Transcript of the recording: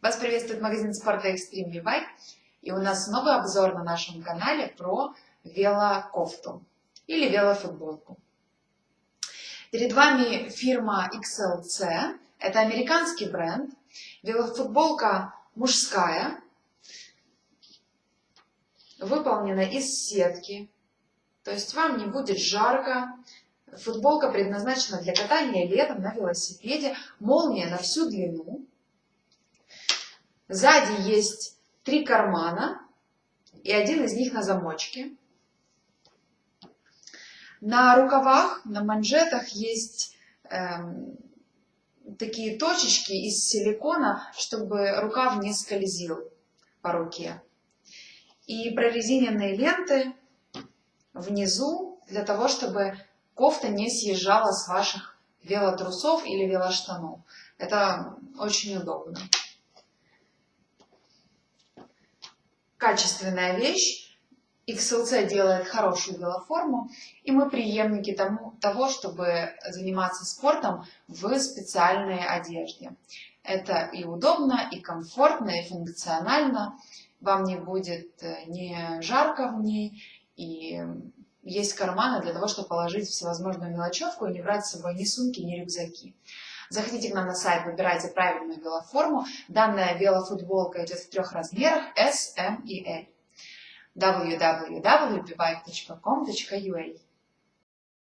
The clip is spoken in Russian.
Вас приветствует магазин спорта Extreme V-Bike. И у нас новый обзор на нашем канале про велокофту или велофутболку. Перед вами фирма XLC. Это американский бренд. Велофутболка мужская. Выполнена из сетки. То есть вам не будет жарко. Футболка предназначена для катания летом на велосипеде. Молния на всю длину. Сзади есть три кармана, и один из них на замочке. На рукавах, на манжетах есть эм, такие точечки из силикона, чтобы рукав не скользил по руке. И прорезиненные ленты внизу для того, чтобы кофта не съезжала с ваших велотрусов или велоштанов. Это очень удобно. Качественная вещь. XLC делает хорошую велоформу, и мы преемники тому, того, чтобы заниматься спортом в специальной одежде. Это и удобно, и комфортно, и функционально. Вам не будет э, не жарко в ней, и есть карманы для того, чтобы положить всевозможную мелочевку и не брать с собой ни сумки, ни рюкзаки. Заходите к нам на сайт, выбирайте правильную велоформу. Данная велофутболка идет в трех размерах S, M и L. www.bibike.com.ua